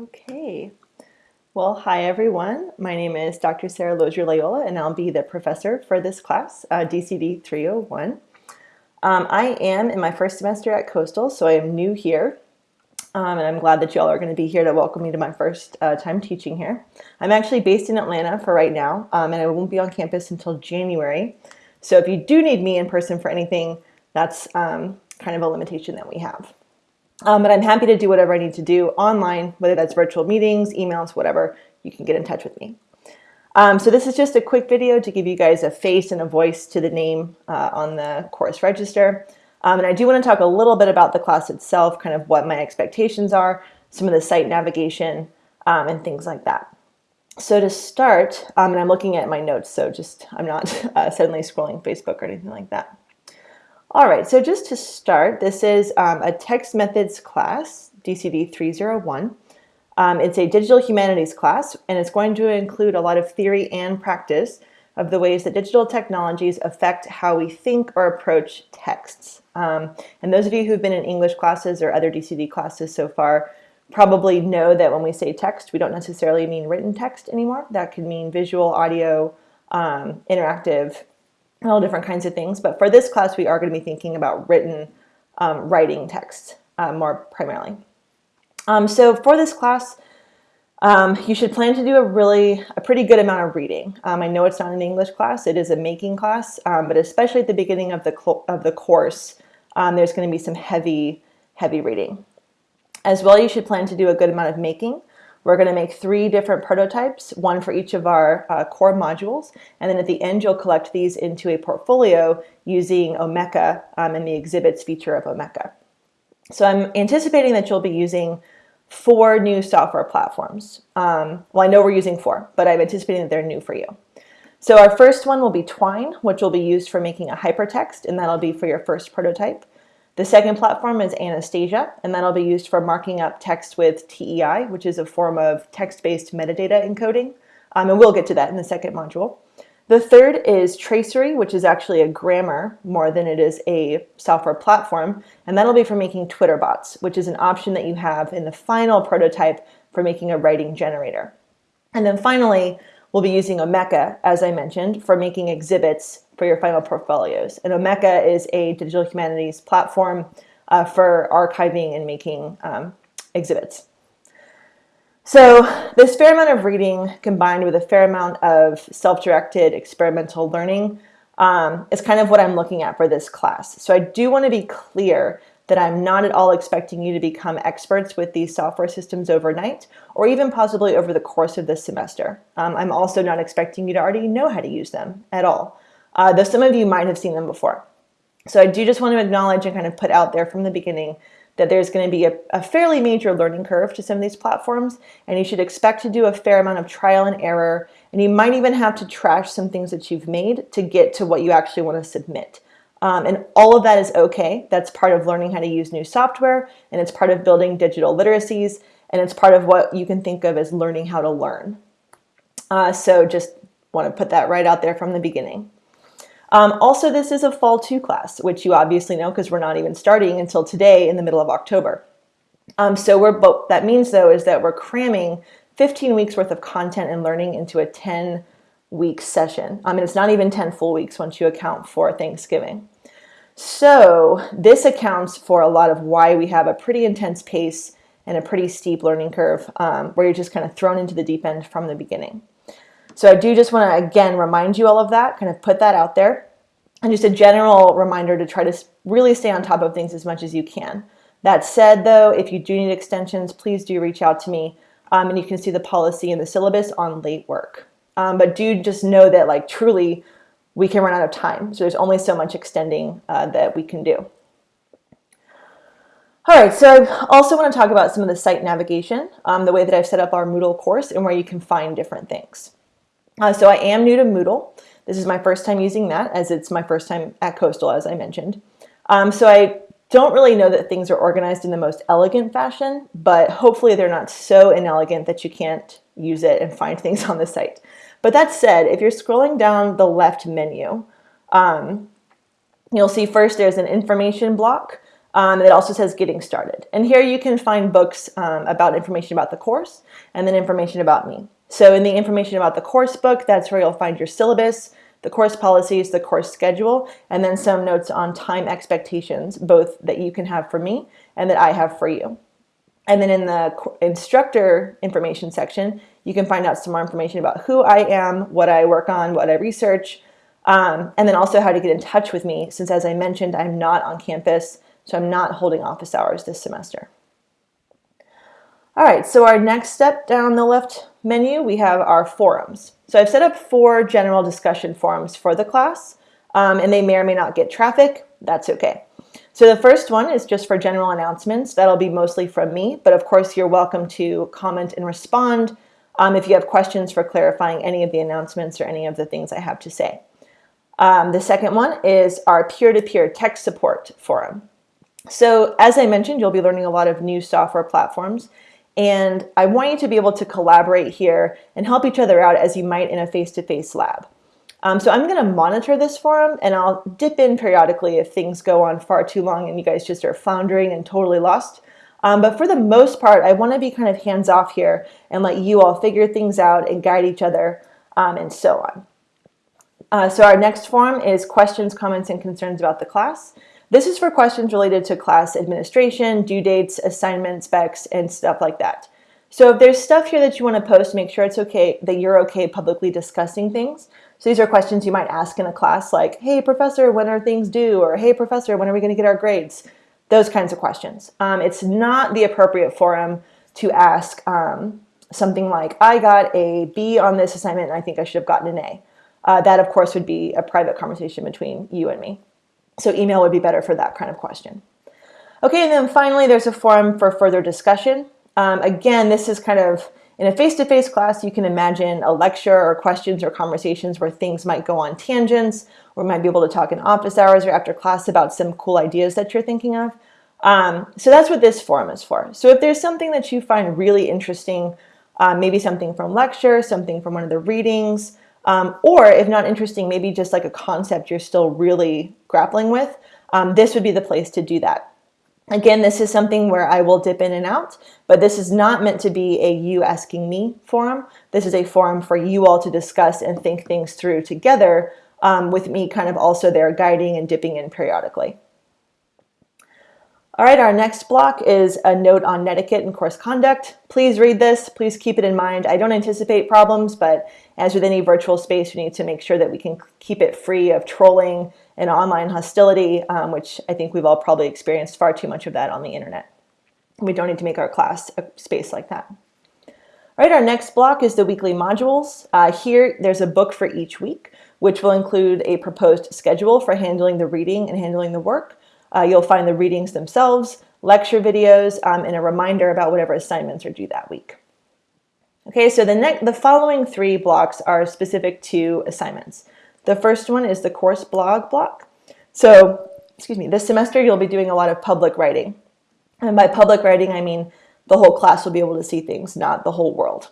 Okay. Well, hi everyone. My name is Dr. Sarah Lozier-Loyola and I'll be the professor for this class, uh, DCD 301. Um, I am in my first semester at Coastal, so I am new here. Um, and I'm glad that y'all are going to be here to welcome me to my first uh, time teaching here. I'm actually based in Atlanta for right now, um, and I won't be on campus until January. So if you do need me in person for anything, that's um, kind of a limitation that we have. Um, but I'm happy to do whatever I need to do online, whether that's virtual meetings, emails, whatever, you can get in touch with me. Um, so this is just a quick video to give you guys a face and a voice to the name uh, on the course register. Um, and I do want to talk a little bit about the class itself, kind of what my expectations are, some of the site navigation, um, and things like that. So to start, um, and I'm looking at my notes, so just I'm not uh, suddenly scrolling Facebook or anything like that. All right, so just to start, this is um, a text methods class, DCD 301. Um, it's a digital humanities class, and it's going to include a lot of theory and practice of the ways that digital technologies affect how we think or approach texts. Um, and those of you who've been in English classes or other DCD classes so far probably know that when we say text, we don't necessarily mean written text anymore. That could mean visual, audio, um, interactive, all different kinds of things. But for this class, we are going to be thinking about written um, writing text uh, more primarily. Um, so for this class, um, you should plan to do a really, a pretty good amount of reading. Um, I know it's not an English class, it is a making class, um, but especially at the beginning of the, of the course, um, there's going to be some heavy, heavy reading. As well, you should plan to do a good amount of making. We're going to make three different prototypes, one for each of our uh, core modules, and then at the end you'll collect these into a portfolio using Omeka um, and the exhibits feature of Omeka. So I'm anticipating that you'll be using four new software platforms. Um, well, I know we're using four, but I'm anticipating that they're new for you. So our first one will be Twine, which will be used for making a hypertext, and that'll be for your first prototype. The second platform is Anastasia, and that'll be used for marking up text with TEI, which is a form of text-based metadata encoding. Um, and we'll get to that in the second module. The third is Tracery, which is actually a grammar more than it is a software platform. And that'll be for making Twitter bots, which is an option that you have in the final prototype for making a writing generator. And then finally, we'll be using Omeka, as I mentioned, for making exhibits for your final portfolios. And Omeka is a digital humanities platform uh, for archiving and making um, exhibits. So this fair amount of reading combined with a fair amount of self-directed experimental learning um, is kind of what I'm looking at for this class. So I do want to be clear that I'm not at all expecting you to become experts with these software systems overnight or even possibly over the course of this semester. Um, I'm also not expecting you to already know how to use them at all uh, though some of you might have seen them before. So I do just want to acknowledge and kind of put out there from the beginning that there's going to be a, a, fairly major learning curve to some of these platforms, and you should expect to do a fair amount of trial and error, and you might even have to trash some things that you've made to get to what you actually want to submit. Um, and all of that is okay. That's part of learning how to use new software, and it's part of building digital literacies, and it's part of what you can think of as learning how to learn. Uh, so just want to put that right out there from the beginning. Um, also, this is a fall two class, which you obviously know because we're not even starting until today in the middle of October. Um, so we're, that means though is that we're cramming 15 weeks worth of content and learning into a 10 week session. I mean, it's not even 10 full weeks once you account for Thanksgiving. So this accounts for a lot of why we have a pretty intense pace and a pretty steep learning curve um, where you're just kind of thrown into the deep end from the beginning. So I do just want to, again, remind you all of that, kind of put that out there. And just a general reminder to try to really stay on top of things as much as you can. That said, though, if you do need extensions, please do reach out to me. Um, and you can see the policy and the syllabus on late work. Um, but do just know that, like, truly, we can run out of time. So there's only so much extending uh, that we can do. All right, so I also want to talk about some of the site navigation, um, the way that I've set up our Moodle course and where you can find different things. Uh, so I am new to Moodle. This is my first time using that as it's my first time at Coastal, as I mentioned. Um, so I don't really know that things are organized in the most elegant fashion, but hopefully they're not so inelegant that you can't use it and find things on the site. But that said, if you're scrolling down the left menu, um, you'll see first there's an information block, Um, it also says getting started. And here you can find books um, about information about the course and then information about me. So in the information about the course book, that's where you'll find your syllabus, the course policies, the course schedule, and then some notes on time expectations, both that you can have for me and that I have for you. And then in the instructor information section, you can find out some more information about who I am, what I work on, what I research, um, and then also how to get in touch with me, since as I mentioned, I'm not on campus, so I'm not holding office hours this semester. All right, so our next step down the left menu, we have our forums. So I've set up four general discussion forums for the class, um, and they may or may not get traffic. That's okay. So the first one is just for general announcements. That'll be mostly from me, but of course you're welcome to comment and respond um, if you have questions for clarifying any of the announcements or any of the things I have to say. Um, the second one is our peer-to-peer -peer tech support forum. So as I mentioned, you'll be learning a lot of new software platforms and I want you to be able to collaborate here and help each other out as you might in a face-to-face -face lab. Um, so I'm going to monitor this forum and I'll dip in periodically if things go on far too long and you guys just are floundering and totally lost. Um, but for the most part, I want to be kind of hands off here and let you all figure things out and guide each other um, and so on. Uh, so our next forum is questions, comments, and concerns about the class. This is for questions related to class administration, due dates, assignment specs, and stuff like that. So if there's stuff here that you want to post, make sure it's okay that you're okay publicly discussing things. So these are questions you might ask in a class like, hey, professor, when are things due? Or hey, professor, when are we going to get our grades? Those kinds of questions. Um, it's not the appropriate forum to ask um, something like, I got a B on this assignment and I think I should have gotten an A. Uh, that, of course, would be a private conversation between you and me. So email would be better for that kind of question. Okay, and then finally, there's a forum for further discussion. Um, again, this is kind of, in a face-to-face -face class, you can imagine a lecture or questions or conversations where things might go on tangents, or might be able to talk in office hours or after class about some cool ideas that you're thinking of. Um, so that's what this forum is for. So if there's something that you find really interesting, uh, maybe something from lecture, something from one of the readings, um, or if not interesting, maybe just like a concept you're still really grappling with, um, this would be the place to do that. Again, this is something where I will dip in and out, but this is not meant to be a you asking me forum. This is a forum for you all to discuss and think things through together um, with me kind of also there guiding and dipping in periodically. All right, our next block is a note on netiquette and course conduct. Please read this. Please keep it in mind. I don't anticipate problems, but as with any virtual space, we need to make sure that we can keep it free of trolling and online hostility, um, which I think we've all probably experienced far too much of that on the internet. We don't need to make our class a space like that. All right, our next block is the weekly modules. Uh, here, there's a book for each week, which will include a proposed schedule for handling the reading and handling the work. Uh, you'll find the readings themselves, lecture videos, um, and a reminder about whatever assignments are due that week. Okay, so the, the following three blocks are specific to assignments. The first one is the course blog block. So, excuse me, this semester you'll be doing a lot of public writing. And by public writing, I mean the whole class will be able to see things, not the whole world.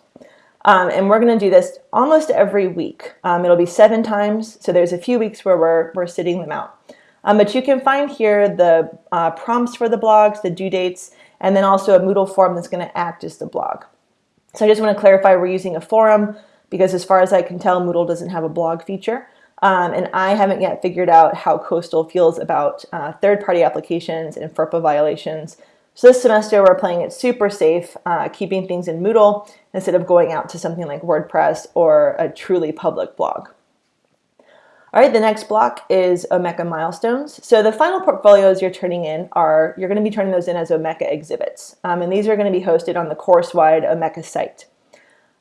Um, and we're going to do this almost every week. Um, it'll be seven times, so there's a few weeks where we're, we're sitting them out. Um, but you can find here the uh, prompts for the blogs, the due dates, and then also a Moodle form that's going to act as the blog. So I just want to clarify we're using a forum because as far as I can tell, Moodle doesn't have a blog feature. Um, and I haven't yet figured out how Coastal feels about uh, third-party applications and FERPA violations. So this semester we're playing it super safe, uh, keeping things in Moodle instead of going out to something like WordPress or a truly public blog. All right, the next block is Omeka milestones. So the final portfolios you're turning in are, you're gonna be turning those in as Omeka exhibits. Um, and these are gonna be hosted on the course-wide Omeka site.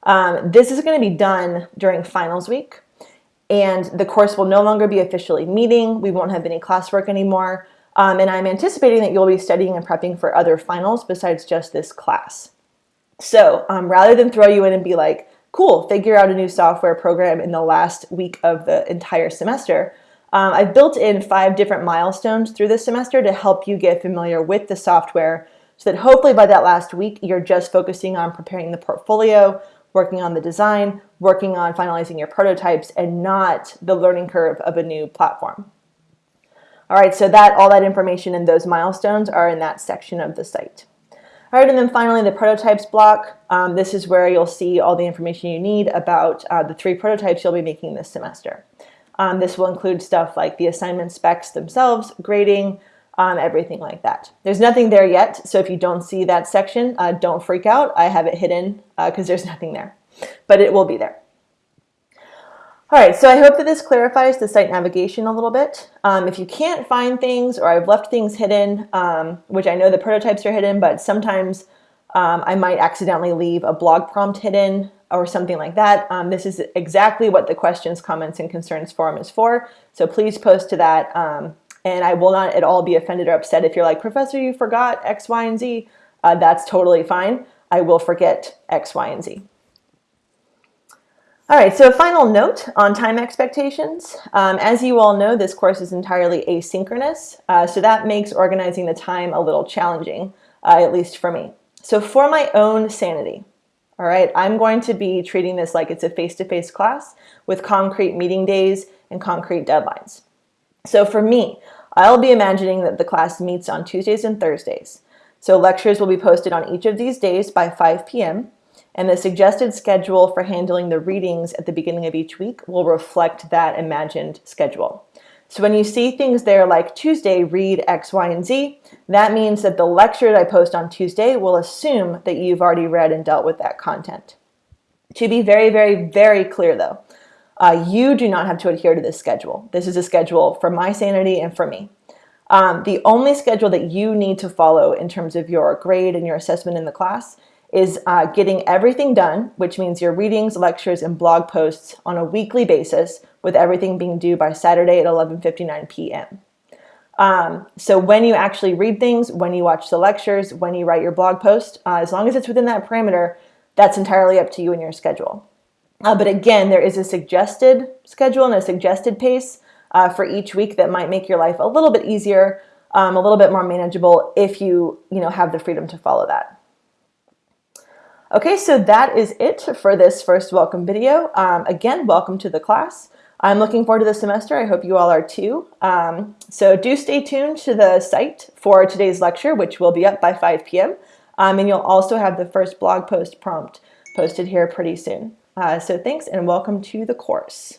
Um, this is gonna be done during finals week and the course will no longer be officially meeting. We won't have any classwork anymore. Um, and I'm anticipating that you'll be studying and prepping for other finals besides just this class. So um, rather than throw you in and be like, cool, figure out a new software program in the last week of the entire semester. Um, I've built in five different milestones through the semester to help you get familiar with the software so that hopefully by that last week, you're just focusing on preparing the portfolio, working on the design, working on finalizing your prototypes, and not the learning curve of a new platform. All right, so that all that information and those milestones are in that section of the site. All right, and then finally the prototypes block. Um, this is where you'll see all the information you need about uh, the three prototypes you'll be making this semester. Um, this will include stuff like the assignment specs themselves, grading, um, everything like that. There's nothing there yet, so if you don't see that section, uh, don't freak out. I have it hidden because uh, there's nothing there, but it will be there. All right, so I hope that this clarifies the site navigation a little bit. Um, if you can't find things or I've left things hidden, um, which I know the prototypes are hidden, but sometimes um, I might accidentally leave a blog prompt hidden or something like that. Um, this is exactly what the questions, comments, and concerns forum is for. So please post to that. Um, and I will not at all be offended or upset if you're like, Professor, you forgot X, Y, and Z. Uh, that's totally fine. I will forget X, Y, and Z. All right, so a final note on time expectations. Um, as you all know, this course is entirely asynchronous, uh, so that makes organizing the time a little challenging, uh, at least for me. So for my own sanity, all right, I'm going to be treating this like it's a face-to-face -face class with concrete meeting days and concrete deadlines. So for me, I'll be imagining that the class meets on Tuesdays and Thursdays. So lectures will be posted on each of these days by 5 p.m and the suggested schedule for handling the readings at the beginning of each week will reflect that imagined schedule. So when you see things there like Tuesday, read X, Y, and Z, that means that the lecture that I post on Tuesday will assume that you've already read and dealt with that content. To be very, very, very clear though, uh, you do not have to adhere to this schedule. This is a schedule for my sanity and for me. Um, the only schedule that you need to follow in terms of your grade and your assessment in the class is uh, getting everything done, which means your readings, lectures, and blog posts on a weekly basis with everything being due by Saturday at 11.59 p.m. Um, so when you actually read things, when you watch the lectures, when you write your blog post, uh, as long as it's within that parameter, that's entirely up to you and your schedule. Uh, but again, there is a suggested schedule and a suggested pace uh, for each week that might make your life a little bit easier, um, a little bit more manageable if you, you know, have the freedom to follow that. Okay, so that is it for this first welcome video. Um, again, welcome to the class. I'm looking forward to the semester. I hope you all are too. Um, so do stay tuned to the site for today's lecture, which will be up by 5 p.m. Um, and you'll also have the first blog post prompt posted here pretty soon. Uh, so thanks and welcome to the course.